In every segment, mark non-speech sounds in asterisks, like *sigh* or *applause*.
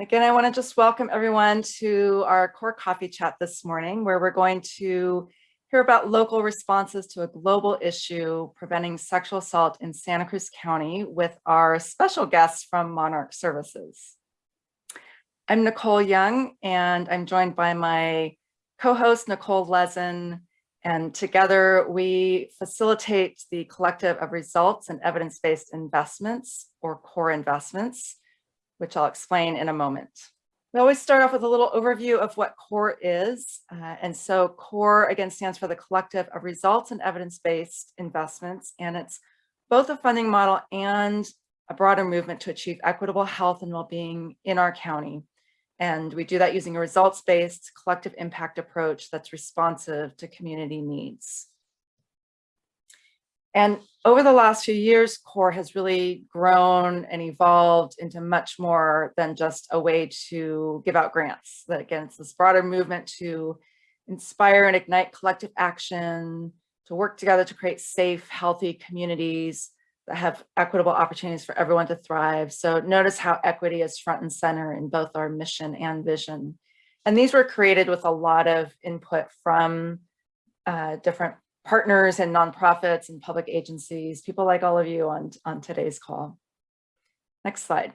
Again, I want to just welcome everyone to our core coffee chat this morning, where we're going to hear about local responses to a global issue preventing sexual assault in Santa Cruz County with our special guests from Monarch Services. I'm Nicole Young, and I'm joined by my co-host Nicole Lezen, and together we facilitate the collective of results and evidence-based investments or core investments which I'll explain in a moment. We always start off with a little overview of what CORE is. Uh, and so CORE again stands for the collective of results and evidence-based investments. And it's both a funding model and a broader movement to achieve equitable health and well-being in our county. And we do that using a results-based collective impact approach that's responsive to community needs. And over the last few years, CORE has really grown and evolved into much more than just a way to give out grants. That again, it's this broader movement to inspire and ignite collective action, to work together to create safe, healthy communities that have equitable opportunities for everyone to thrive. So notice how equity is front and center in both our mission and vision. And these were created with a lot of input from uh, different partners and nonprofits and public agencies, people like all of you on, on today's call. Next slide.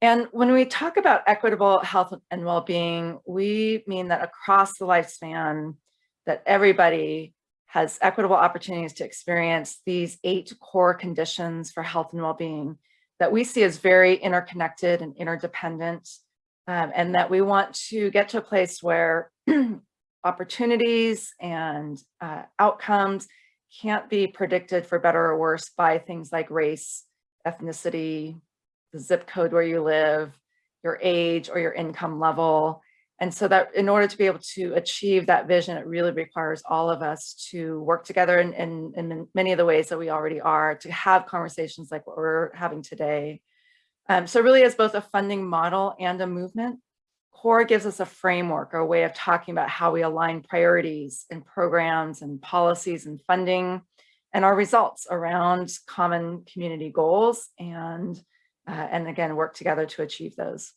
And when we talk about equitable health and well-being, we mean that across the lifespan, that everybody has equitable opportunities to experience these eight core conditions for health and well-being that we see as very interconnected and interdependent, um, and that we want to get to a place where *clears throat* opportunities and uh, outcomes can't be predicted for better or worse by things like race, ethnicity, the zip code where you live, your age or your income level. And so that in order to be able to achieve that vision, it really requires all of us to work together in, in, in many of the ways that we already are, to have conversations like what we're having today. Um, so really as both a funding model and a movement, CORE gives us a framework or a way of talking about how we align priorities and programs and policies and funding and our results around common community goals and, uh, and again, work together to achieve those.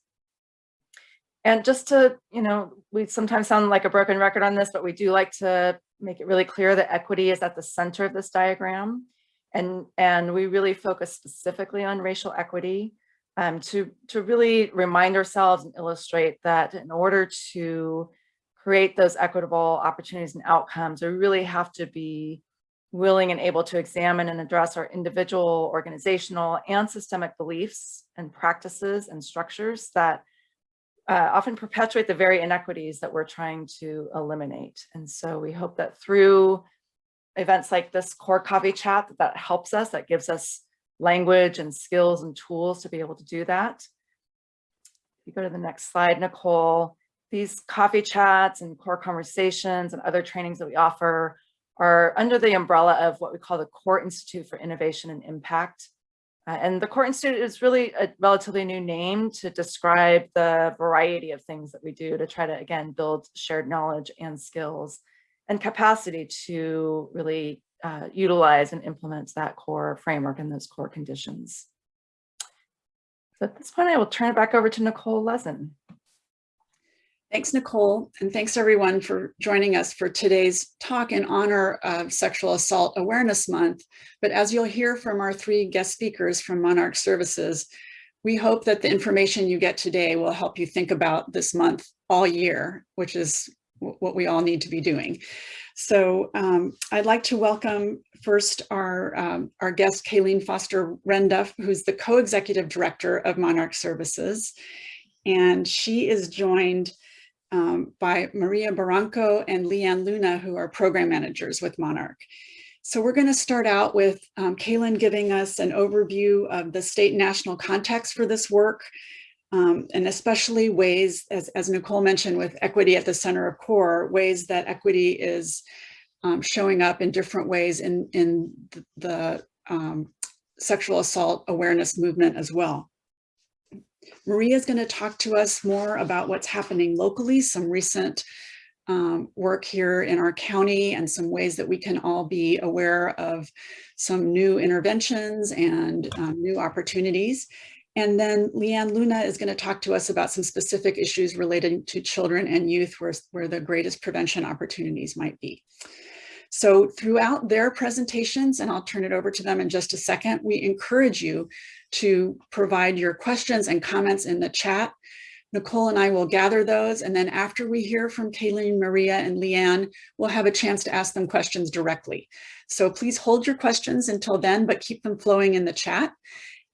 And just to, you know, we sometimes sound like a broken record on this, but we do like to make it really clear that equity is at the center of this diagram. And, and we really focus specifically on racial equity um, to, to really remind ourselves and illustrate that in order to create those equitable opportunities and outcomes, we really have to be willing and able to examine and address our individual, organizational, and systemic beliefs and practices and structures that uh, often perpetuate the very inequities that we're trying to eliminate. And so we hope that through events like this core coffee chat, that, that helps us, that gives us language and skills and tools to be able to do that. If you go to the next slide, Nicole, these coffee chats and core conversations and other trainings that we offer are under the umbrella of what we call the Core Institute for Innovation and Impact. Uh, and the Core Institute is really a relatively new name to describe the variety of things that we do to try to, again, build shared knowledge and skills and capacity to really uh, utilize and implements that core framework and those core conditions. So at this point, I will turn it back over to Nicole Lezen. Thanks, Nicole, and thanks everyone for joining us for today's talk in honor of Sexual Assault Awareness Month. But as you'll hear from our three guest speakers from Monarch Services, we hope that the information you get today will help you think about this month all year, which is what we all need to be doing. So um, I'd like to welcome first our, um, our guest, Kayleen Foster Renduff, who's the co-executive director of Monarch Services. And she is joined um, by Maria Barranco and Leanne Luna, who are program managers with Monarch. So we're going to start out with um, Kaylin giving us an overview of the state and national context for this work, um, and especially ways, as, as Nicole mentioned, with equity at the center of core, ways that equity is um, showing up in different ways in, in the, the um, sexual assault awareness movement as well. Maria is going to talk to us more about what's happening locally, some recent um, work here in our county and some ways that we can all be aware of some new interventions and um, new opportunities. And then Leanne Luna is going to talk to us about some specific issues related to children and youth where, where the greatest prevention opportunities might be. So throughout their presentations, and I'll turn it over to them in just a second, we encourage you to provide your questions and comments in the chat. Nicole and I will gather those. And then after we hear from Kayleen, Maria, and Leanne, we'll have a chance to ask them questions directly. So please hold your questions until then, but keep them flowing in the chat.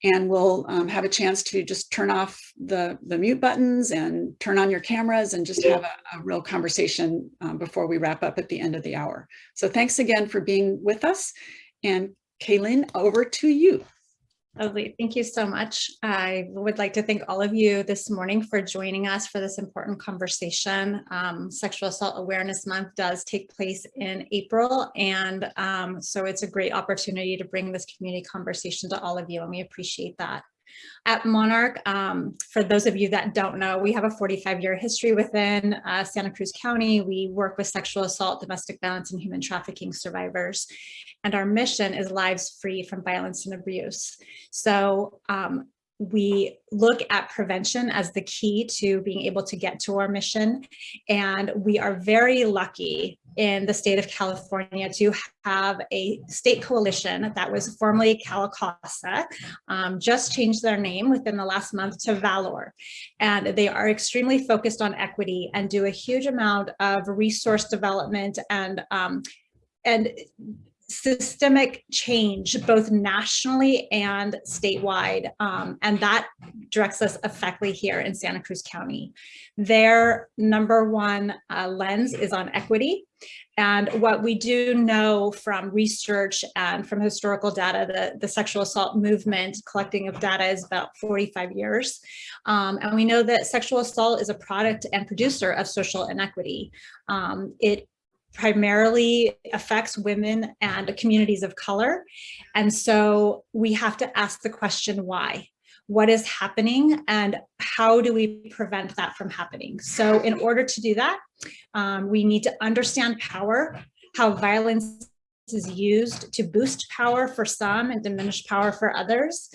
And we'll um, have a chance to just turn off the, the mute buttons and turn on your cameras and just have a, a real conversation um, before we wrap up at the end of the hour. So thanks again for being with us. And Kaylin, over to you. Lovely. Thank you so much. I would like to thank all of you this morning for joining us for this important conversation. Um, Sexual Assault Awareness Month does take place in April, and um, so it's a great opportunity to bring this community conversation to all of you, and we appreciate that. At Monarch, um, for those of you that don't know, we have a 45 year history within uh, Santa Cruz County. We work with sexual assault, domestic violence, and human trafficking survivors. And our mission is lives free from violence and abuse. So um, we look at prevention as the key to being able to get to our mission. And we are very lucky in the state of California to have a state coalition that was formerly CalCASA, um, just changed their name within the last month to Valor. And they are extremely focused on equity and do a huge amount of resource development and um, and systemic change both nationally and statewide um, and that directs us effectively here in Santa Cruz County. Their number one uh, lens is on equity and what we do know from research and from historical data, the, the sexual assault movement collecting of data is about 45 years. Um, and we know that sexual assault is a product and producer of social inequity. Um, it primarily affects women and communities of color. And so we have to ask the question, why? What is happening and how do we prevent that from happening? So in order to do that, um, we need to understand power, how violence is used to boost power for some and diminish power for others,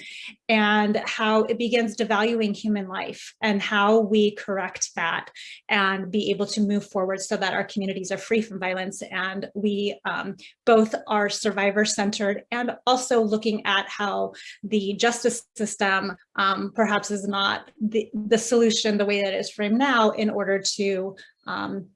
and how it begins devaluing human life and how we correct that and be able to move forward so that our communities are free from violence and we um, both are survivor centered and also looking at how the justice system um, perhaps is not the, the solution the way that it is framed now in order to um,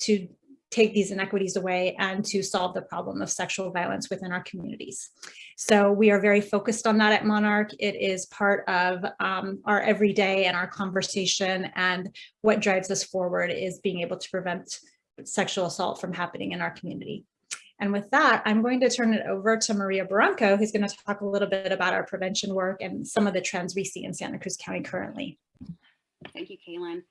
to take these inequities away and to solve the problem of sexual violence within our communities. So we are very focused on that at Monarch. It is part of um, our everyday and our conversation and what drives us forward is being able to prevent sexual assault from happening in our community. And with that, I'm going to turn it over to Maria Barranco, who's going to talk a little bit about our prevention work and some of the trends we see in Santa Cruz County currently. Thank you, Kaylin.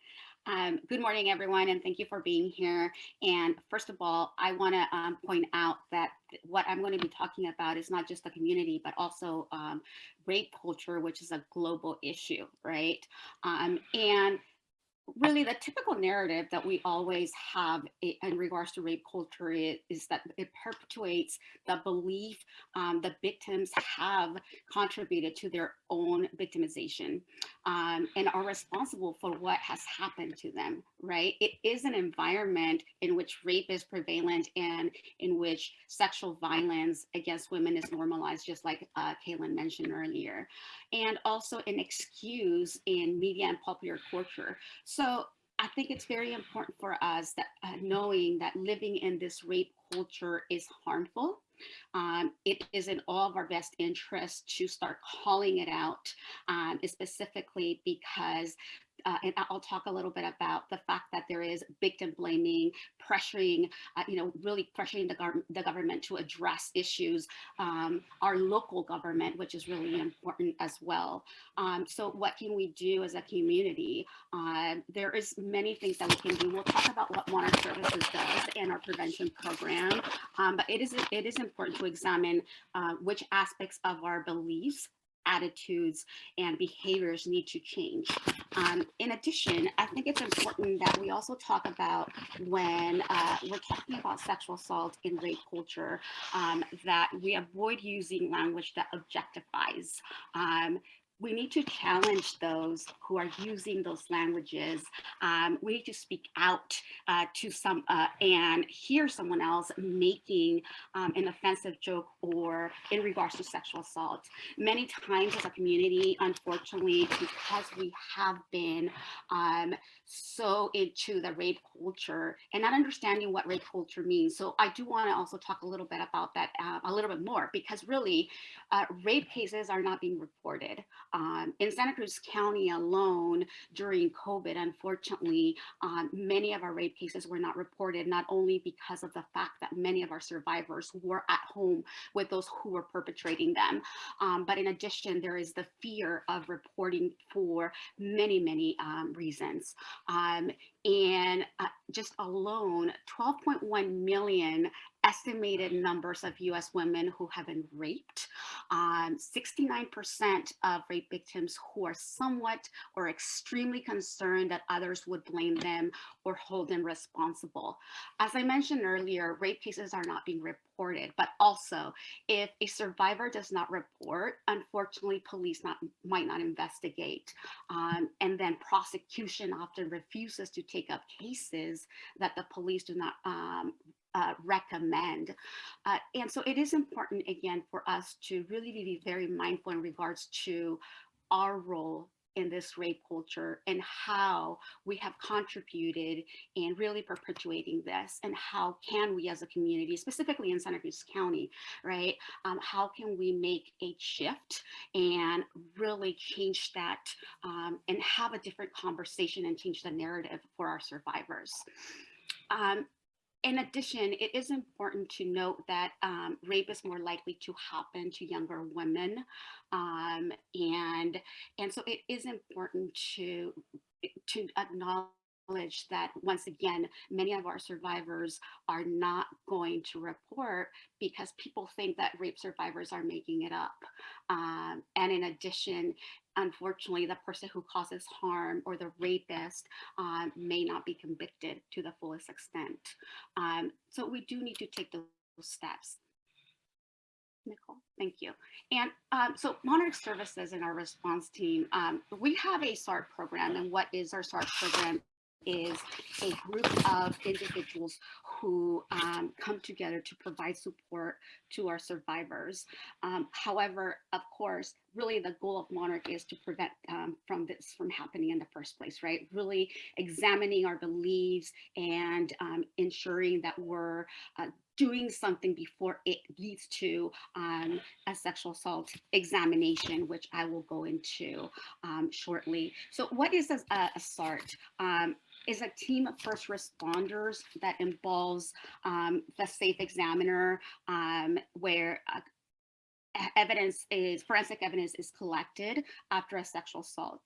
Um, good morning, everyone, and thank you for being here. And first of all, I want to um, point out that what I'm going to be talking about is not just the community, but also um, rape culture, which is a global issue, right? Um, and really the typical narrative that we always have in regards to rape culture is, that it perpetuates the belief um, the victims have contributed to their own victimization um, and are responsible for what has happened to them, right? It is an environment in which rape is prevalent and in which sexual violence against women is normalized, just like uh, Kaylin mentioned earlier, and also an excuse in media and popular culture. So I think it's very important for us that uh, knowing that living in this rape culture is harmful. Um, it is in all of our best interest to start calling it out, um, specifically because uh, and I'll talk a little bit about the fact that there is victim blaming, pressuring, uh, you know, really pressuring the, gov the government to address issues, um, our local government, which is really important as well. Um, so what can we do as a community? Uh, there is many things that we can do. We'll talk about what Monarch Services does and our prevention program, um, but it is, it is important to examine uh, which aspects of our beliefs attitudes and behaviors need to change. Um, in addition, I think it's important that we also talk about when uh, we're talking about sexual assault in rape culture, um, that we avoid using language that objectifies. Um, we need to challenge those who are using those languages. Um, we need to speak out uh, to some uh, and hear someone else making um, an offensive joke or in regards to sexual assault. Many times as a community, unfortunately, because we have been um, so into the rape culture and not understanding what rape culture means. So I do want to also talk a little bit about that uh, a little bit more because really uh, rape cases are not being reported. Um, in Santa Cruz County alone during COVID, unfortunately, um, many of our rape cases were not reported, not only because of the fact that many of our survivors were at home with those who were perpetrating them, um, but in addition, there is the fear of reporting for many, many um, reasons. Um, and uh, just alone, 12.1 million estimated numbers of US women who have been raped. 69% of rape victims who are somewhat or extremely concerned that others would blame them or hold them responsible. As I mentioned earlier, rape cases are not being reported, but also if a survivor does not report, unfortunately, police not, might not investigate. Um, and then prosecution often refuses to take up cases that the police do not um, uh, recommend. Uh, and so it is important, again, for us to really be very mindful in regards to our role in this rape culture and how we have contributed in really perpetuating this and how can we as a community, specifically in Santa Cruz County, right? Um, how can we make a shift and really change that um, and have a different conversation and change the narrative for our survivors. Um, in addition, it is important to note that um, rape is more likely to happen to younger women. Um, and, and so it is important to, to acknowledge that once again, many of our survivors are not going to report because people think that rape survivors are making it up. Um, and in addition, unfortunately, the person who causes harm or the rapist um, may not be convicted to the fullest extent. Um, so we do need to take those steps. Nicole, thank you. And um, so Monarch Services and our response team, um, we have a SART program and what is our SART program is a group of individuals who um, come together to provide support to our survivors. Um, however, of course, really the goal of Monarch is to prevent um, from this from happening in the first place, right? Really examining our beliefs and um, ensuring that we're uh, doing something before it leads to um, a sexual assault examination, which I will go into um, shortly. So what is a, a SART? Um, is a team of first responders that involves um, the safe examiner um, where uh, evidence is forensic evidence is collected after a sexual assault.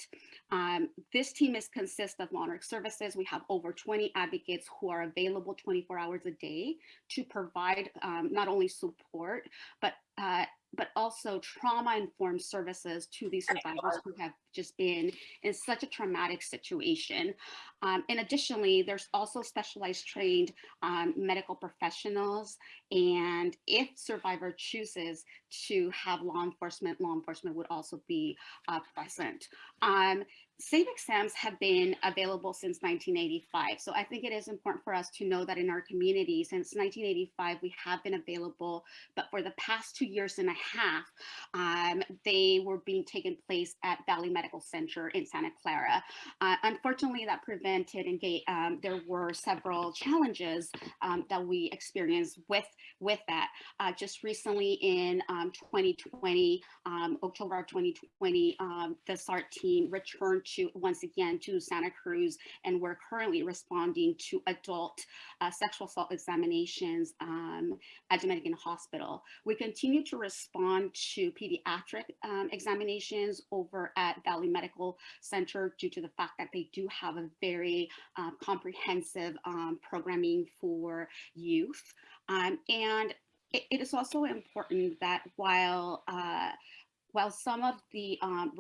Um, this team is consists of Monarch Services. We have over 20 advocates who are available 24 hours a day to provide um, not only support, but uh, but also trauma-informed services to these survivors who have just been in such a traumatic situation. Um, and additionally, there's also specialized trained um, medical professionals. And if survivor chooses to have law enforcement, law enforcement would also be uh, present. Um, Safe exams have been available since 1985. So I think it is important for us to know that in our community, since 1985, we have been available, but for the past two years and a half, um, they were being taken place at Valley Medical Center in Santa Clara. Uh, unfortunately, that prevented and um, there were several challenges um, that we experienced with, with that. Uh, just recently in 2020, um, um, October of 2020, um, the SART team returned to once again to Santa Cruz, and we're currently responding to adult uh, sexual assault examinations um, at Dominican Hospital. We continue to respond to pediatric um, examinations over at Valley Medical Center due to the fact that they do have a very uh, comprehensive um, programming for youth. Um, and it, it is also important that while uh, while some of the um,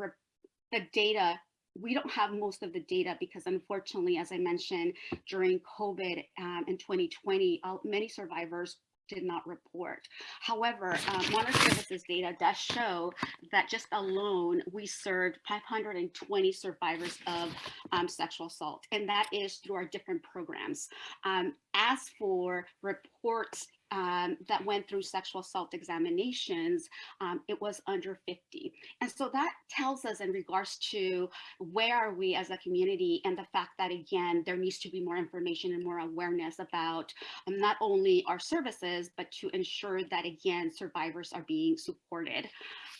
the data we don't have most of the data because unfortunately, as I mentioned, during COVID um, in 2020, uh, many survivors did not report. However, uh, Services data does show that just alone, we served 520 survivors of um, sexual assault, and that is through our different programs. Um, as for reports um, that went through sexual assault examinations, um, it was under 50. And so that tells us in regards to where are we as a community and the fact that, again, there needs to be more information and more awareness about um, not only our services, but to ensure that, again, survivors are being supported.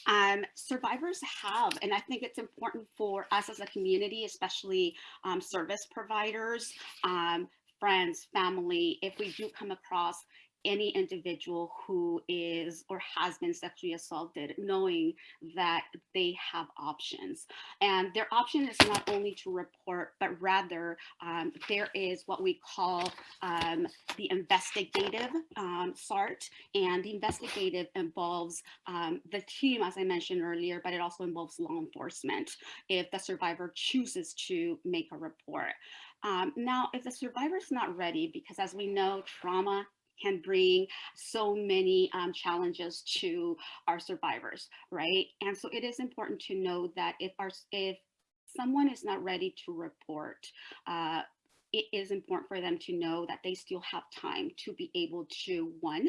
Um, survivors have, and I think it's important for us as a community, especially um, service providers, um, friends, family, if we do come across any individual who is or has been sexually assaulted, knowing that they have options. And their option is not only to report, but rather um, there is what we call um, the investigative um, SART. And the investigative involves um, the team, as I mentioned earlier, but it also involves law enforcement if the survivor chooses to make a report. Um, now, if the survivor is not ready, because as we know, trauma can bring so many um, challenges to our survivors, right? And so it is important to know that if our if someone is not ready to report, uh, it is important for them to know that they still have time to be able to one,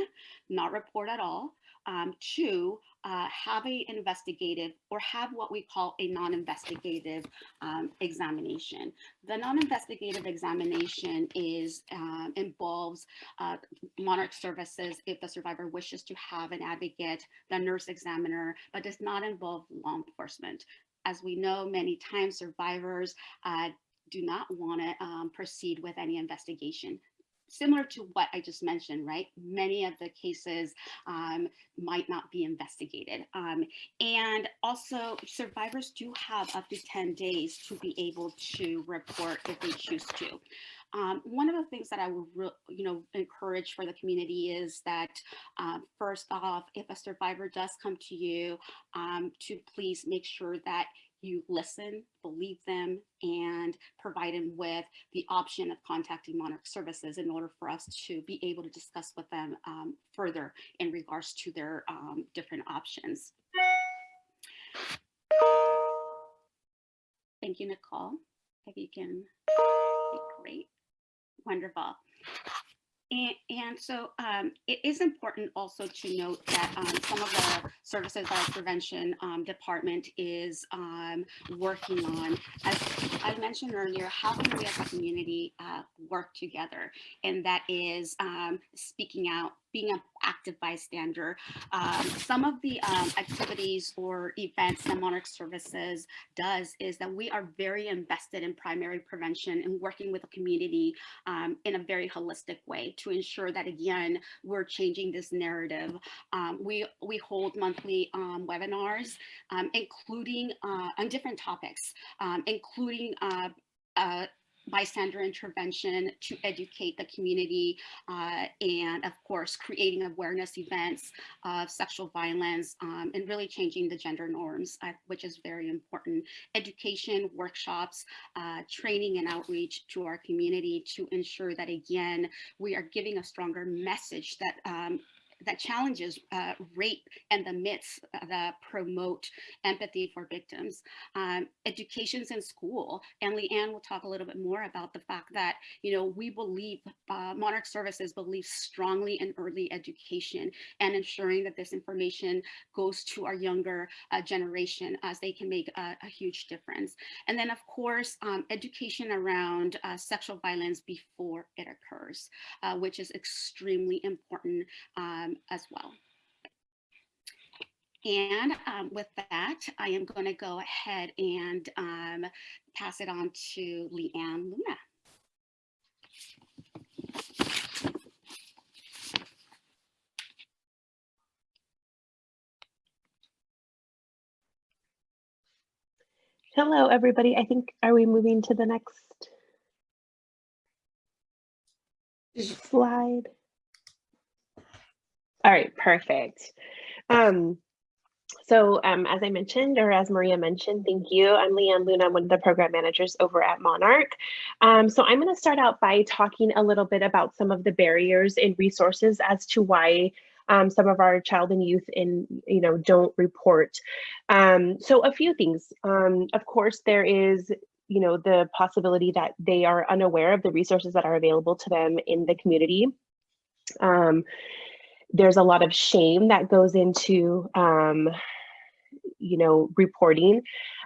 not report at all, um, two, uh, have a investigative or have what we call a non-investigative um, examination. The non-investigative examination is um, involves uh, Monarch Services if the survivor wishes to have an advocate, the nurse examiner, but does not involve law enforcement. As we know, many times survivors uh, do not want to um, proceed with any investigation similar to what I just mentioned, right? Many of the cases um, might not be investigated. Um, and also survivors do have up to 10 days to be able to report if they choose to. Um, one of the things that I would, you know, encourage for the community is that uh, first off, if a survivor does come to you, um, to please make sure that you listen, believe them, and provide them with the option of contacting Monarch Services in order for us to be able to discuss with them um, further in regards to their um, different options. Thank you, Nicole. If you can, great, wonderful. And, and so um, it is important also to note that um, some of the services that our prevention um, department is um, working on, as I mentioned earlier, how can we as a community uh, work together? And that is um, speaking out, being an active bystander. Um, some of the um, activities or events that Monarch Services does is that we are very invested in primary prevention and working with the community um, in a very holistic way to ensure that, again, we're changing this narrative. Um, we, we hold monthly um, webinars, um, including uh, on different topics, including uh, uh, bystander intervention to educate the community uh, and of course creating awareness events of sexual violence um, and really changing the gender norms uh, which is very important. Education workshops uh, training and outreach to our community to ensure that again we are giving a stronger message that um, that challenges uh, rape and the myths that promote empathy for victims. Um, education's in school, and Leanne will talk a little bit more about the fact that, you know, we believe, uh, Monarch Services believes strongly in early education and ensuring that this information goes to our younger uh, generation as they can make a, a, huge difference. And then, of course, um, education around uh, sexual violence before it occurs, uh, which is extremely important um, um, as well. And um, with that, I am going to go ahead and um, pass it on to Leanne Luna. Hello, everybody. I think, are we moving to the next slide? All right, perfect. Um, so um, as I mentioned, or as Maria mentioned, thank you. I'm Leanne Luna, one of the program managers over at Monarch. Um, so I'm going to start out by talking a little bit about some of the barriers and resources as to why um, some of our child and youth in you know don't report. Um, so a few things. Um, of course, there is you know the possibility that they are unaware of the resources that are available to them in the community. Um, there's a lot of shame that goes into um, you know reporting.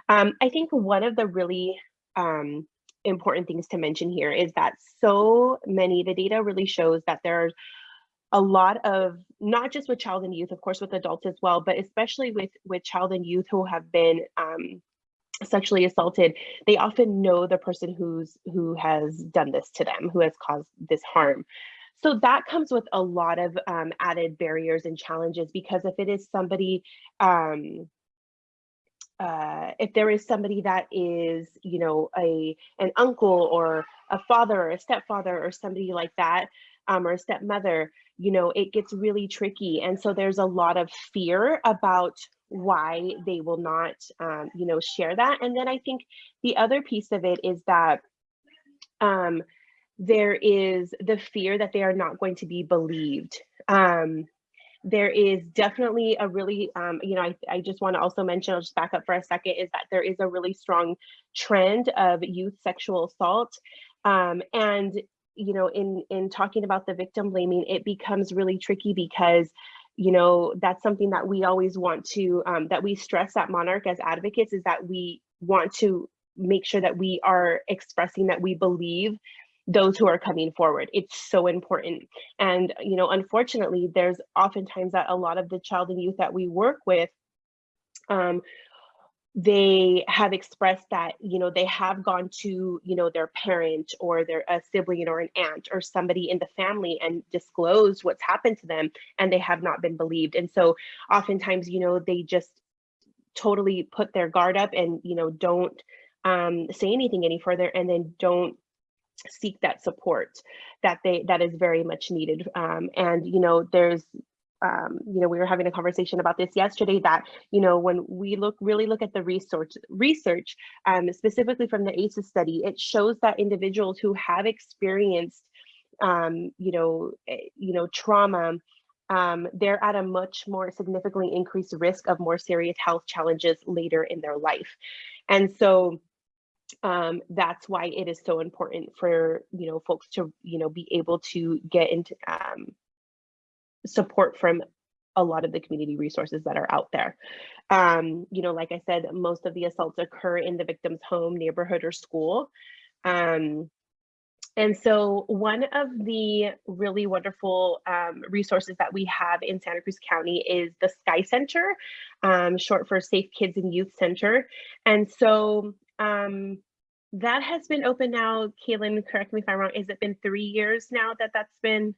Um, I think one of the really um, important things to mention here is that so many the data really shows that there's a lot of not just with child and youth of course with adults as well but especially with with child and youth who have been um, sexually assaulted they often know the person who's who has done this to them who has caused this harm so that comes with a lot of um, added barriers and challenges because if it is somebody um, uh, if there is somebody that is, you know, a an uncle or a father or a stepfather or somebody like that, um, or a stepmother, you know, it gets really tricky. And so there's a lot of fear about why they will not, um, you know, share that. And then I think the other piece of it is that um, there is the fear that they are not going to be believed. Um, there is definitely a really, um, you know, I, I just want to also mention, I'll just back up for a second, is that there is a really strong trend of youth sexual assault. Um, and, you know, in, in talking about the victim blaming, it becomes really tricky because, you know, that's something that we always want to, um, that we stress at Monarch as advocates is that we want to make sure that we are expressing that we believe those who are coming forward. It's so important. And, you know, unfortunately, there's oftentimes that a lot of the child and youth that we work with, um, they have expressed that, you know, they have gone to, you know, their parent or their a sibling or an aunt or somebody in the family and disclosed what's happened to them and they have not been believed. And so oftentimes, you know, they just totally put their guard up and, you know, don't um, say anything any further and then don't seek that support that they that is very much needed. Um, and you know there's um, you know we were having a conversation about this yesterday that you know when we look really look at the research research um, specifically from the ACEs study it shows that individuals who have experienced um, you know eh, you know trauma um, they're at a much more significantly increased risk of more serious health challenges later in their life. And so um, that's why it is so important for you know folks to you know be able to get into um, support from a lot of the community resources that are out there. Um, you know, like I said, most of the assaults occur in the victim's home, neighborhood, or school. Um, and so one of the really wonderful um, resources that we have in Santa Cruz County is the Sky Center, um, short for Safe Kids and Youth Center. And so um, that has been open now. Kaylin, correct me if I'm wrong. Has it been three years now that that's been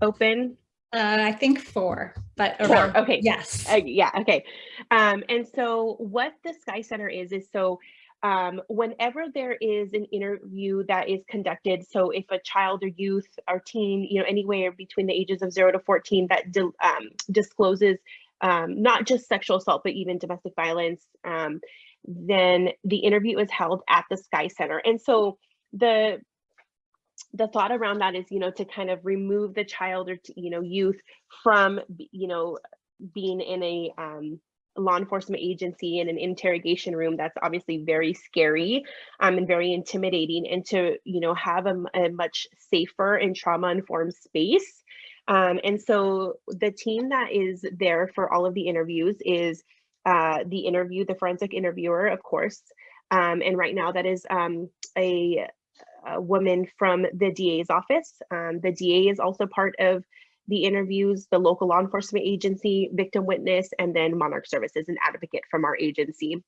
open? Uh, I think four, but Four, around, okay. yes. Uh, yeah, okay. Um, and so what the Sky Center is, is so um, whenever there is an interview that is conducted, so if a child or youth or teen, you know, anywhere between the ages of zero to 14 that um, discloses um, not just sexual assault, but even domestic violence, um, then the interview is held at the Sky Center. And so the the thought around that is, you know, to kind of remove the child or, to, you know, youth from, you know, being in a um, law enforcement agency in an interrogation room that's obviously very scary um, and very intimidating and to, you know, have a, a much safer and trauma informed space. Um, and so the team that is there for all of the interviews is uh, the interview, the forensic interviewer, of course. Um, and right now that is um, a, a, woman from the DA's office. Um, the DA is also part of the interviews, the local law enforcement agency, victim witness, and then Monarch Services, an advocate from our agency.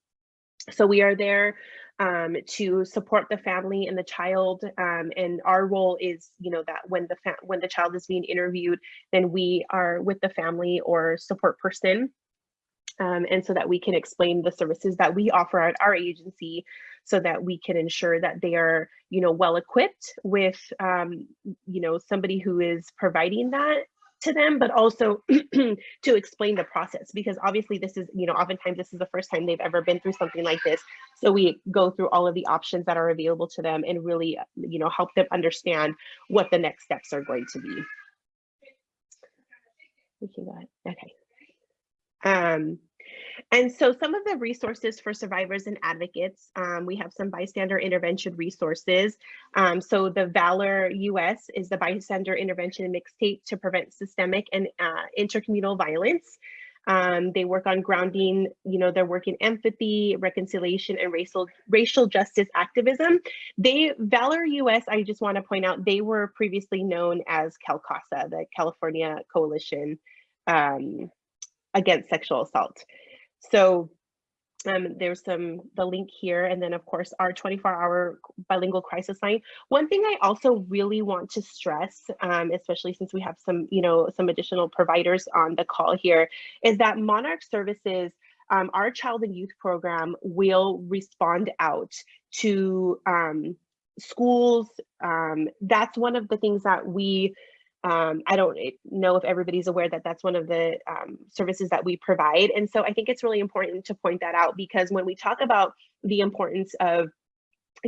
So we are there um, to support the family and the child. Um, and our role is, you know, that when the when the child is being interviewed, then we are with the family or support person um, and so that we can explain the services that we offer at our agency so that we can ensure that they are you know well equipped with um, you know somebody who is providing that to them, but also *clears throat* to explain the process because obviously this is, you know, oftentimes this is the first time they've ever been through something like this. So we go through all of the options that are available to them and really, you know, help them understand what the next steps are going to be. We can go ahead. Okay. Um, and so some of the resources for survivors and advocates, um, we have some bystander intervention resources. Um, so the Valor US is the bystander intervention mixtape to prevent systemic and uh, intercommunal violence. Um, they work on grounding, you know, their work in empathy, reconciliation, and racial racial justice activism. They Valor US, I just want to point out, they were previously known as CalCASA, the California Coalition um, Against Sexual Assault. So um, there's some the link here, and then of course our 24-hour bilingual crisis line. One thing I also really want to stress, um, especially since we have some, you know, some additional providers on the call here, is that Monarch Services, um, our child and youth program, will respond out to um, schools. Um, that's one of the things that we um, I don't know if everybody's aware that that's one of the um, services that we provide. And so I think it's really important to point that out because when we talk about the importance of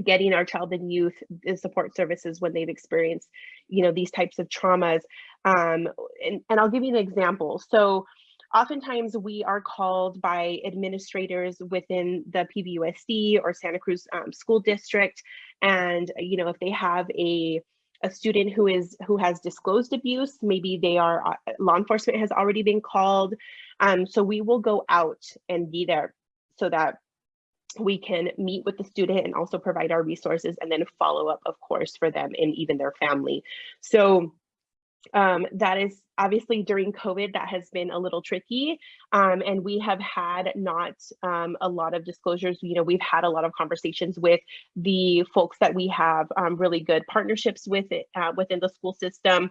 getting our child and youth the support services when they've experienced, you know, these types of traumas. Um, and, and I'll give you an example. So oftentimes we are called by administrators within the PVUSD or Santa Cruz um, School District. And, you know, if they have a a student who is who has disclosed abuse maybe they are uh, law enforcement has already been called. Um, so we will go out and be there so that we can meet with the student and also provide our resources and then follow up of course for them and even their family. So um, that is obviously during COVID, that has been a little tricky. Um, and we have had not um, a lot of disclosures. You know, we've had a lot of conversations with the folks that we have um, really good partnerships with it uh, within the school system.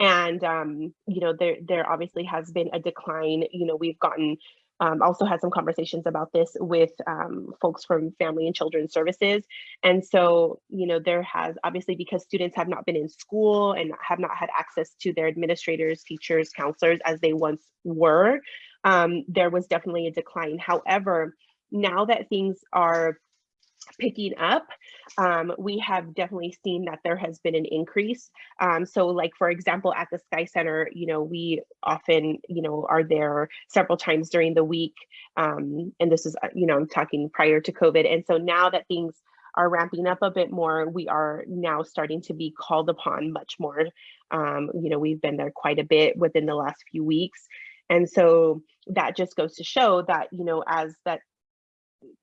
And, um, you know, there, there obviously has been a decline. You know, we've gotten um, also had some conversations about this with um, folks from family and children's services. And so, you know, there has obviously because students have not been in school and have not had access to their administrators, teachers, counselors as they once were, um, there was definitely a decline. However, now that things are picking up, um, we have definitely seen that there has been an increase. Um, so like, for example, at the Sky Center, you know, we often, you know, are there several times during the week. Um, and this is, uh, you know, I'm talking prior to COVID. And so now that things are ramping up a bit more, we are now starting to be called upon much more. Um, you know, we've been there quite a bit within the last few weeks. And so that just goes to show that, you know, as that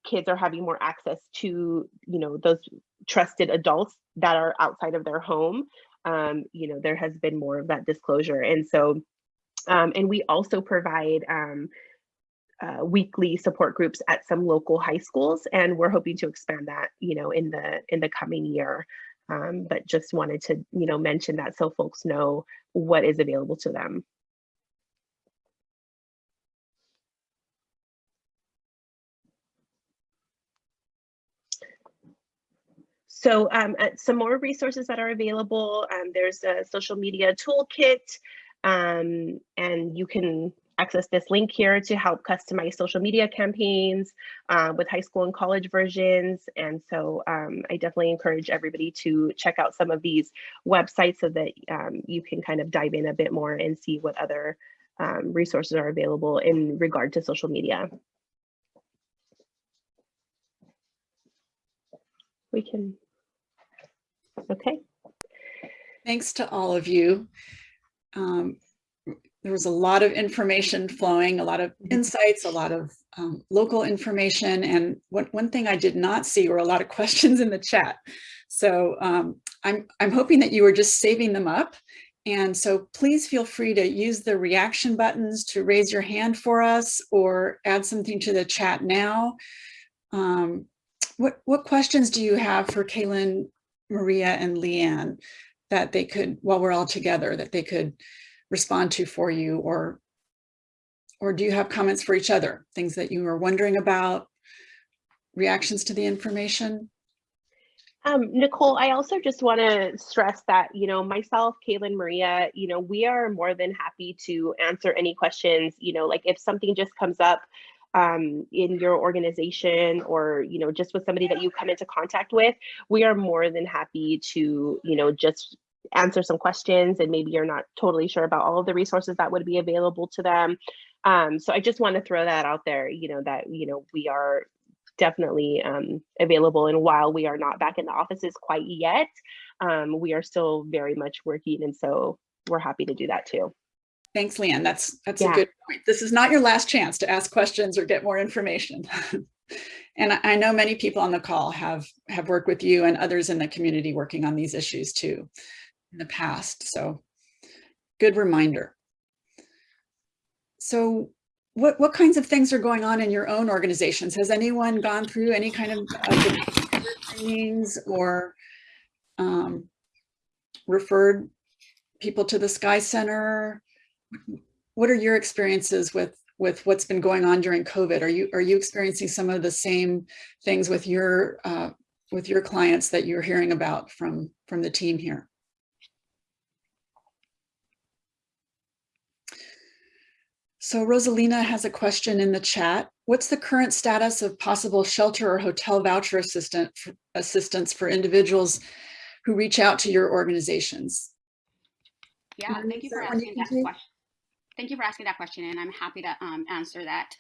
kids are having more access to you know those trusted adults that are outside of their home um, you know there has been more of that disclosure. And so um, and we also provide um, uh, weekly support groups at some local high schools and we're hoping to expand that you know in the in the coming year. Um, but just wanted to you know mention that so folks know what is available to them So um, uh, some more resources that are available. Um, there's a social media toolkit, um, and you can access this link here to help customize social media campaigns uh, with high school and college versions. And so um, I definitely encourage everybody to check out some of these websites so that um, you can kind of dive in a bit more and see what other um, resources are available in regard to social media. We can Okay. Thanks to all of you. Um, there was a lot of information flowing, a lot of Mm-hmm. insights, a lot of um, local information. And one, one thing I did not see were a lot of *laughs* questions in the chat. So um, I'm, I'm hoping that you were just saving them up. And so please feel free to use the reaction buttons to raise your hand for us or add something to the chat now. Um, what, what questions do you have for Kaylin Maria and Leanne that they could, while we're all together, that they could respond to for you or or do you have comments for each other, things that you were wondering about, reactions to the information? Um, Nicole, I also just want to stress that, you know, myself, Kaylin, Maria, you know, we are more than happy to answer any questions, you know, like if something just comes up um, in your organization or, you know, just with somebody that you come into contact with, we are more than happy to, you know, just answer some questions and maybe you're not totally sure about all of the resources that would be available to them. Um, so I just want to throw that out there, you know, that, you know, we are definitely um, available. And while we are not back in the offices quite yet, um, we are still very much working. And so we're happy to do that too. Thanks, Leanne. That's that's a good point. This is not your last chance to ask questions or get more information. *laughs* and I- know many people on the call have have worked with you and others in the community working on these issues too in the past. So good reminder. So what what kinds of things are going on in your own organizations? Has anyone gone through any kind of trainings or um, referred people to the Sky Center? What are your experiences with with what's been going on during COVID? Are you are you experiencing some of the same things with your uh, with your clients that you're hearing about from from the team here? So Rosalina has a question in the chat. What's the current status of possible shelter or hotel voucher assistant assistance for individuals who reach out to your organizations? Yeah, thank you for that one you asking that question. Thank you for asking that question, and I'm happy to um, answer that.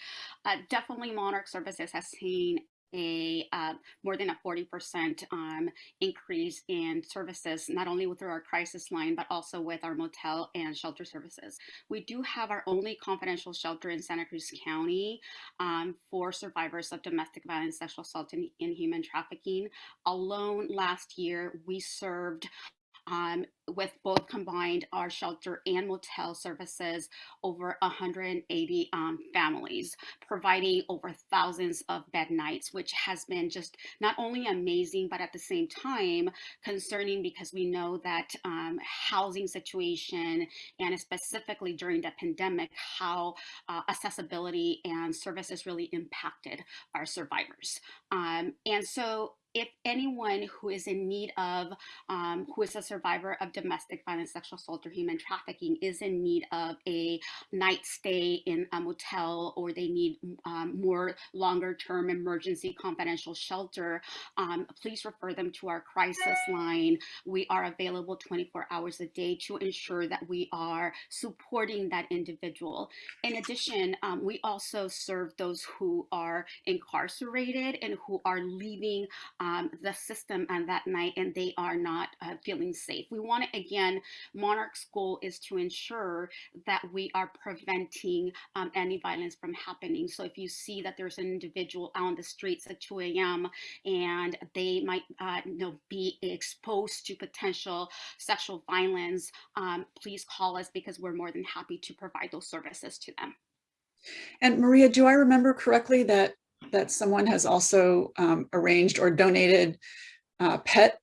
Uh, definitely, Monarch Services has seen a uh, more than a 40% um, increase in services, not only through our crisis line, but also with our motel and shelter services. We do have our only confidential shelter in Santa Cruz County um, for survivors of domestic violence, sexual assault, and, and human trafficking. Alone last year, we served um, with both combined our shelter and motel services over 180 um, families providing over thousands of bed nights which has been just not only amazing but at the same time concerning because we know that um, housing situation and specifically during the pandemic how uh, accessibility and services really impacted our survivors. Um, and so if anyone who is in need of um, who is a survivor of domestic violence, sexual assault, or human trafficking is in need of a night stay in a motel or they need um, more longer term emergency confidential shelter, um, please refer them to our crisis line. We are available 24 hours a day to ensure that we are supporting that individual. In addition, um, we also serve those who are incarcerated and who are leaving um, the system on that night and they are not uh, feeling safe. We want to, again, Monarch's goal is to ensure that we are preventing um, any violence from happening. So if you see that there's an individual on the streets at 2 a.m. and they might uh, you know, be exposed to potential sexual violence, um, please call us because we're more than happy to provide those services to them. And Maria, do I remember correctly that that someone has also um, arranged or donated uh, pet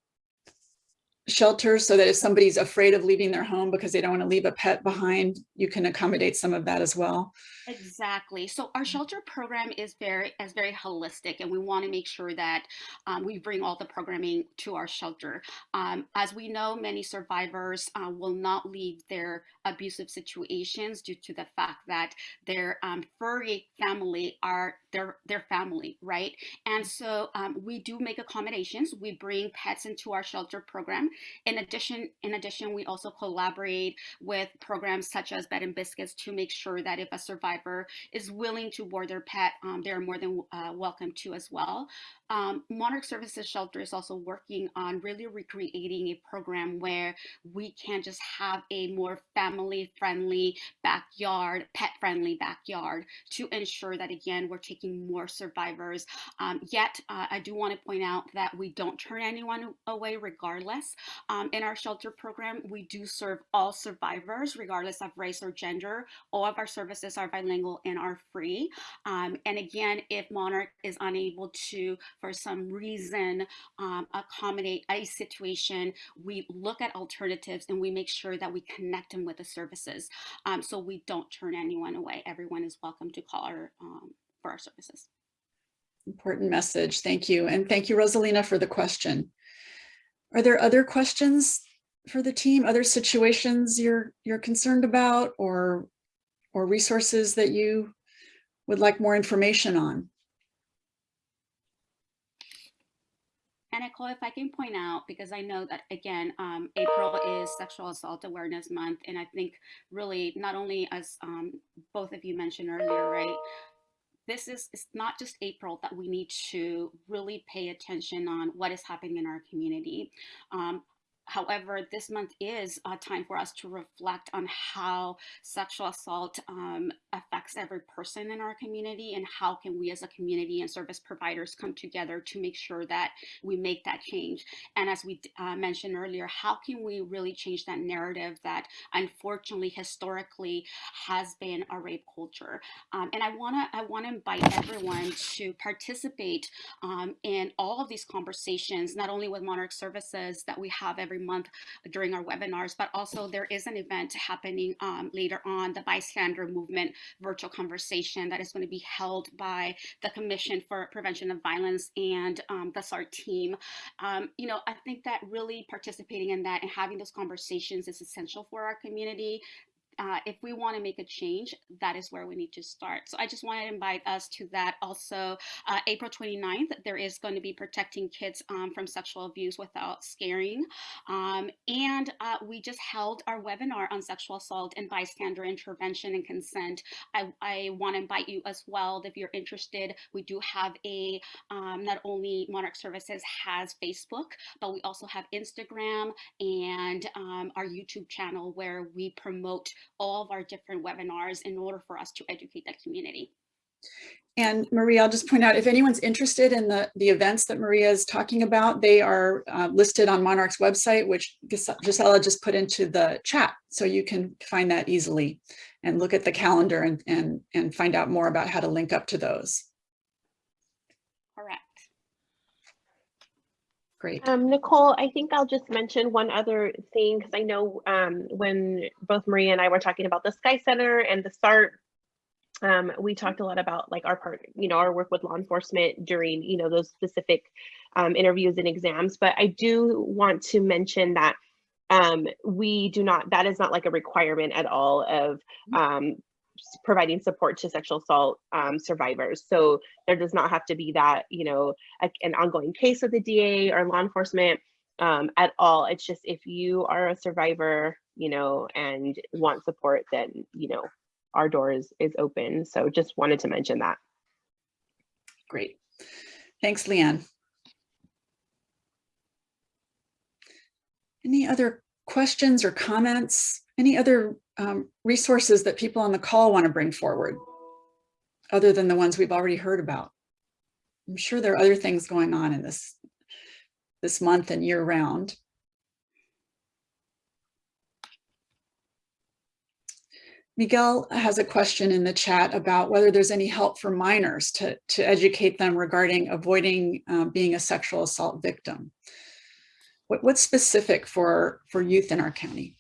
shelters so that if somebody's afraid of leaving their home because they don't want to leave a pet behind, you can accommodate some of that as well? Exactly. So our shelter program is very is very holistic, and we want to make sure that um, we bring all the programming to our shelter. Um, as we know, many survivors uh, will not leave their abusive situations due to the fact that their um, furry family are their their family, right? And so um, we do make accommodations. We bring pets into our shelter program. In addition, in addition, we also collaborate with programs such as Bed and Biscuits to make sure that if a survivor is willing to board their pet, um, they're more than uh, welcome to as well. Um, Monarch Services Shelter is also working on really recreating a program where we can just have a more family friendly backyard, pet friendly backyard to ensure that, again, we're taking more survivors. Um, yet, uh, I do want to point out that we don't turn anyone away regardless. Um, in our shelter program, we do serve all survivors, regardless of race or gender. All of our services are bilingual and are free. Um, and again, if Monarch is unable to for some reason um, accommodate a situation, we look at alternatives and we make sure that we connect them with the services. Um, so we don't turn anyone away. Everyone is welcome to call our, um, for our services. Important message. Thank you. And thank you, Rosalina, for the question. Are there other questions for the team, other situations you're you're concerned about or or resources that you would like more information on? Nicole, if I can point out, because I know that again, um, April is Sexual Assault Awareness Month, and I think really not only as um, both of you mentioned earlier, right? This is it's not just April that we need to really pay attention on what is happening in our community. Um, However, this month is a time for us to reflect on how sexual assault um, affects every person in our community and how can we as a community and service providers come together to make sure that we make that change. And as we uh, mentioned earlier, how can we really change that narrative that unfortunately historically has been a rape culture? Um, and I wanna I wanna invite everyone to participate um, in all of these conversations, not only with Monarch Services that we have every month during our webinars, but also there is an event happening um, later on, the bystander movement virtual conversation that is going to be held by the Commission for Prevention of Violence and um, the SART team. Um, you know, I think that really participating in that and having those conversations is essential for our community uh, if we want to make a change, that is where we need to start. So I just wanted to invite us to that. Also, uh, April 29th, there is going to be protecting kids um, from sexual abuse without scaring. Um, and uh, we just held our webinar on sexual assault and bystander intervention and consent. I, I want to invite you as well if you're interested. We do have a, um, not only Monarch Services has Facebook, but we also have Instagram and um, our YouTube channel where we promote all of our different webinars in order for us to educate the community. And Maria, I'll just point out, if anyone's interested in the, the events that Maria is talking about, they are uh, listed on Monarch's website, which Gis- Gisela just put into the chat. So you can find that easily and look at the calendar and, and, and find out more about how to link up to those. Correct. Great. Um, Nicole, I think I'll just mention one other thing because I know um, when both Maria and I were talking about the Sky Center and the SART, um, we talked a lot about like our part, you know, our work with law enforcement during, you know, those specific um, interviews and exams. But I do want to mention that um, we do not, that is not like a requirement at all of um, s- providing support to sexual assault um, survivors. So there does not have to be that, you know, a, an ongoing case with the DA or law enforcement um, at all. It's just if you are a survivor, you know, and want support, then, you know, our door is, is open. So just wanted to mention that. Great. Thanks, Leanne. Any other questions or comments? Any other um, resources that people on the call want to bring forward? Other than the ones we've already heard about? I'm sure there are other things going on in this, this month and year round. Miguel has a question in the chat about whether there's any help for minors to, to educate them regarding avoiding um, being a sexual assault victim. What, what's specific for, for youth in our county?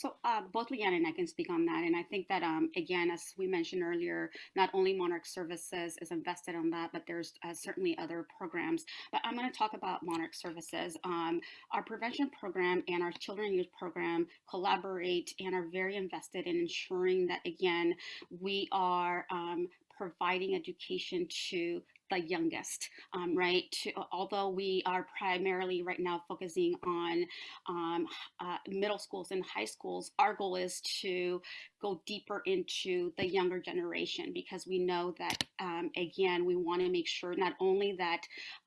So uh, both Leanne and I can speak on that. And I think that, um, again, as we mentioned earlier, not only Monarch Services is invested on that, but there's uh, certainly other programs. But I'm going to talk about Monarch Services. Um, our prevention program and our children and youth program collaborate and are very invested in ensuring that, again, we are um, providing education to the youngest, um, right? To, although we are primarily right now focusing on um, uh, middle schools and high schools, our goal is to go deeper into the younger generation because we know that, um, again, we want to make sure not only that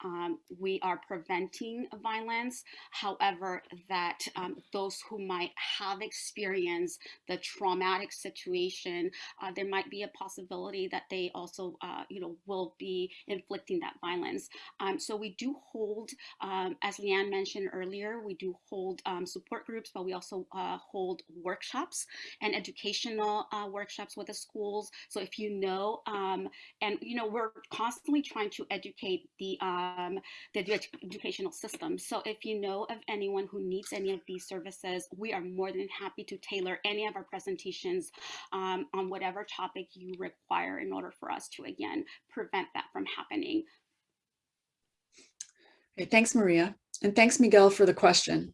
um, we are preventing violence, however, that um, those who might have experienced the traumatic situation, uh, there might be a possibility that they also, uh, you know, will be inflicting that violence. Um, so we do hold, um, as Leanne mentioned earlier, we do hold um, support groups, but we also uh, hold workshops and educational uh, workshops with the schools. So if you know, um, and you know, we're constantly trying to educate the um, the edu- educational system. So if you know of anyone who needs any of these services, we are more than happy to tailor any of our presentations um, on whatever topic you require in order for us to again prevent that from happening. Okay, thanks, Maria. And thanks, Miguel, for the question.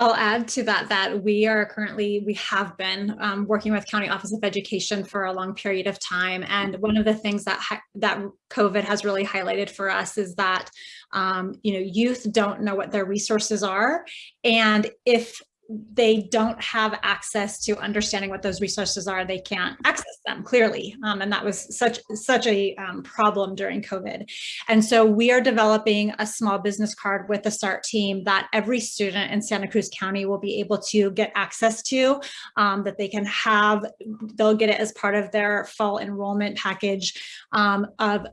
I'll add to that that we are currently, we have been um, working with County Office of Education for a long period of time. And one of the things that that COVID has really highlighted for us is that, um, you know, youth don't know what their resources are. And if they don't have access to understanding what those resources are, they can't access them clearly. Um, and that was such, such a um, problem during COVID. And so we are developing a small business card with the START team that every student in Santa Cruz County will be able to get access to, um, that they can have, they'll get it as part of their fall enrollment package um, of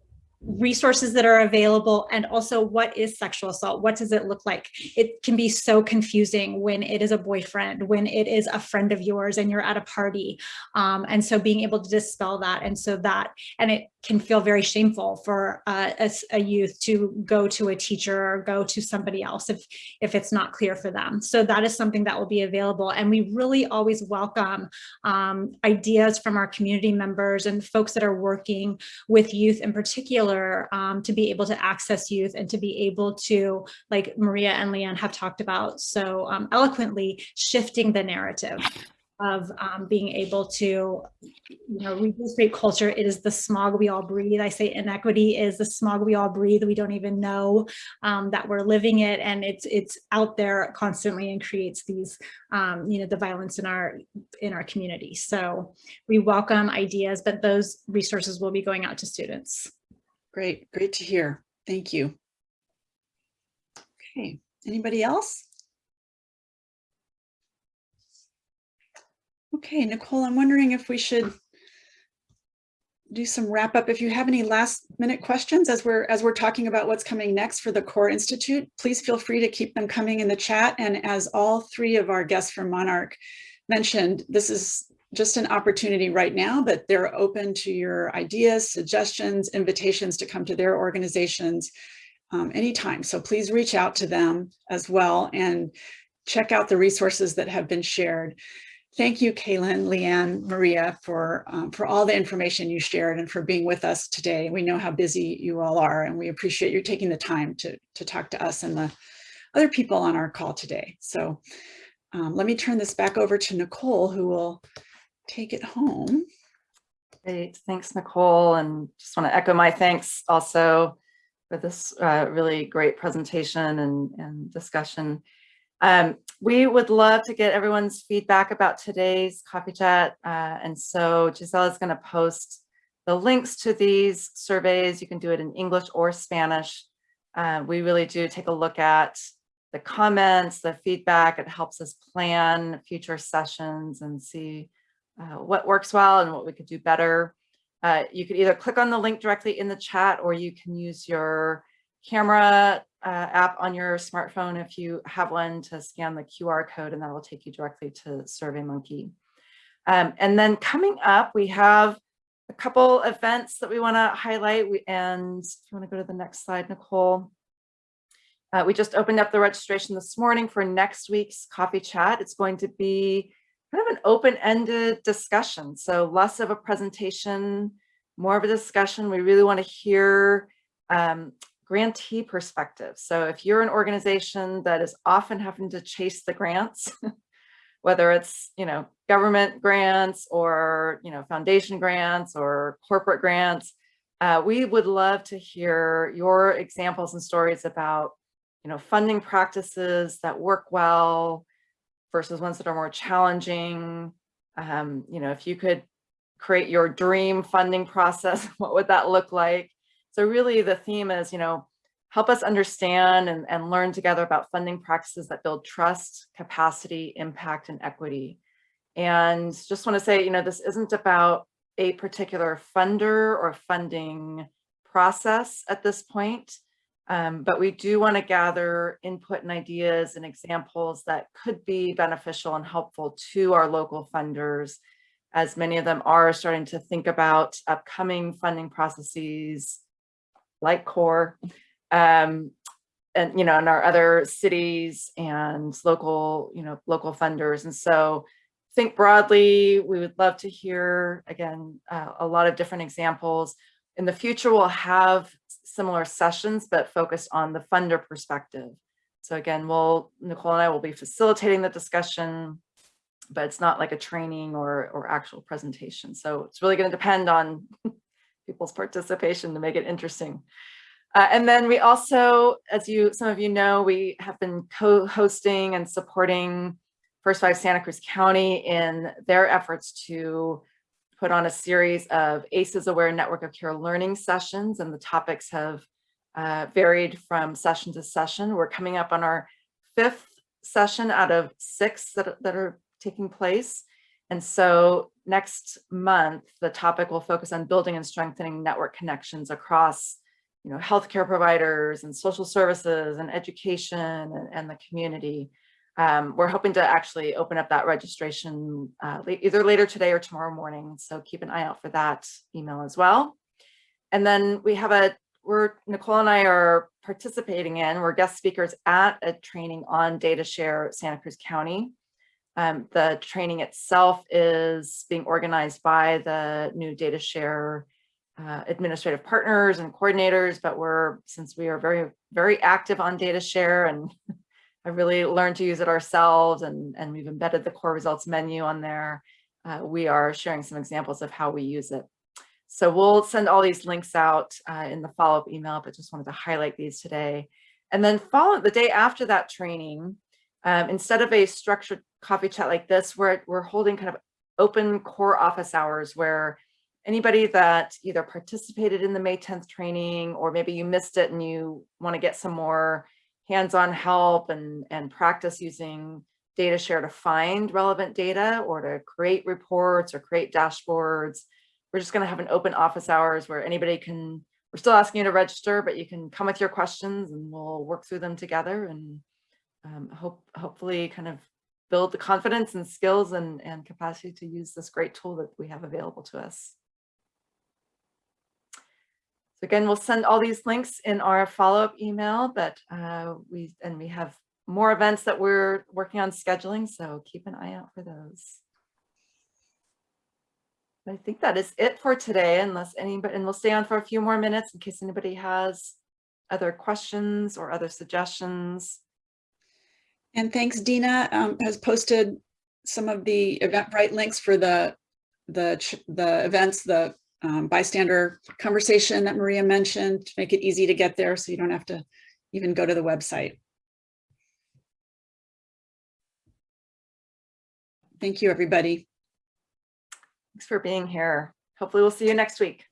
resources that are available and also what is sexual assault? What does it look like? It can be so confusing when it is a boyfriend when it is a friend of yours and you're at a party. Um, and so being able to dispel that and so that and it can feel very shameful for uh, a, a youth to go to a teacher or go to somebody else if if it's not clear for them. So that is something that will be available and we really always welcome um, ideas from our community members and folks that are working with youth in particular um, to be able to access youth and to be able to, like Maria and Leanne have talked about so um, eloquently, shifting the narrative of um, being able to, you know, reduce rape culture. It is the smog we all breathe. I say inequity is the smog we all breathe. We don't even know um, that we're living it, and it's it's out there constantly and creates these, um, you know, the violence in our in our community. So we welcome ideas, but those resources will be going out to students. Great, great to hear. Thank you. Okay, anybody else? Okay, Nicole, I'm wondering if we should do some wrap up. If you have any last minute questions as we're as we're talking about what's coming next for the Core Institute, please feel free to keep them coming in the chat. And as all three of our guests from Monarch mentioned, this is just an opportunity right now, but they're open to your ideas, suggestions, invitations to come to their organizations um, anytime. So please reach out to them as well and check out the resources that have been shared. Thank you, Kaylin, Leanne, Maria, for, um, for all the information you shared and for being with us today. We know how busy you all are, and we appreciate you taking the time to, to talk to us and the other people on our call today. So um, let me turn this back over to Nicole, who will take it home. Great, thanks, Nicole, and just want to echo my thanks also for this uh, really great presentation and, and discussion. Um, we would love to get everyone's feedback about today's coffee chat, uh, and so Giselle is going to post the links to these surveys. You can do it in English or Spanish. Uh, we really do take a look at the comments, the feedback. It helps us plan future sessions and see uh, what works well and what we could do better. Uh, you could either click on the link directly in the chat or you can use your camera uh, app on your smartphone if you have one to scan the QR code and that will take you directly to SurveyMonkey. Um, and then coming up, we have a couple events that we want to highlight. We, and if you want to go to the next slide, Nicole. Uh, we just opened up the registration this morning for next week's coffee chat. It's going to be kind of an open-ended discussion. So less of a presentation, more of a discussion. We really want to hear um, grantee perspective. So if you're an organization that is often having to chase the grants, *laughs* whether it's, you know, government grants or, you know, foundation grants or corporate grants, uh, we would love to hear your examples and stories about, you know, funding practices that work well, versus ones that are more challenging. Um, you know, if you could create your dream funding process, *laughs* what would that look like? So really the theme is, you know, help us understand and, and learn together about funding practices that build trust, capacity, impact, and equity. And just want to say, you know, this isn't about a particular funder or funding process at this point. Um, but we do want to gather input and ideas and examples that could be beneficial and helpful to our local funders, as many of them are starting to think about upcoming funding processes like CORE, um, and, you know, in our other cities and local, you know, local funders. And so think broadly, we would love to hear, again, uh, a lot of different examples. In the future, we'll have similar sessions, but focused on the funder perspective. So again, we'll, Nicole and I will be facilitating the discussion, but it's not like a training or, or actual presentation. So it's really going to depend on *laughs* people's participation to make it interesting. Uh, and then we also, as you, some of you know, we have been co-hosting and supporting First Five Santa Cruz County in their efforts to put on a series of ACEs Aware Network of Care learning sessions, and the topics have uh, varied from session to session. We're coming up on our fifth session out of six that, that are taking place. And so next month, the topic will focus on building and strengthening network connections across you know, healthcare providers and social services and education and, and the community. Um, we're hoping to actually open up that registration uh, either later today or tomorrow morning. So keep an eye out for that email as well. And then we have a, we're, Nicole and I are participating in, we're guest speakers at a training on data share Santa Cruz County. Um, the training itself is being organized by the new data share uh, administrative partners and coordinators, but we're, since we are very, very active on data share and *laughs* I really learned to use it ourselves and, and we've embedded the core results menu on there. Uh, we are sharing some examples of how we use it. So we'll send all these links out uh, in the follow-up email, but just wanted to highlight these today. And then follow the day after that training, um, instead of a structured coffee chat like this, we're, we're holding kind of open core office hours where anybody that either participated in the May 10th training or maybe you missed it and you want to get some more hands-on help and, and practice using data share to find relevant data or to create reports or create dashboards. We're just going to have an open office hours where anybody can, we're still asking you to register, but you can come with your questions and we'll work through them together and um, hope, hopefully kind of build the confidence and skills and, and capacity to use this great tool that we have available to us. Again, we'll send all these links in our follow-up email, but uh, we and we have more events that we're working on scheduling, so keep an eye out for those. I think that is it for today, unless anybody, and we'll stay on for a few more minutes in case anybody has other questions or other suggestions. And thanks, Dina um, has posted some of the Eventbrite links for the the the events, the um, bystander conversation that Maria mentioned to make it easy to get there so you don't have to even go to the website. Thank you, everybody. Thanks for being here. Hopefully we'll see you next week.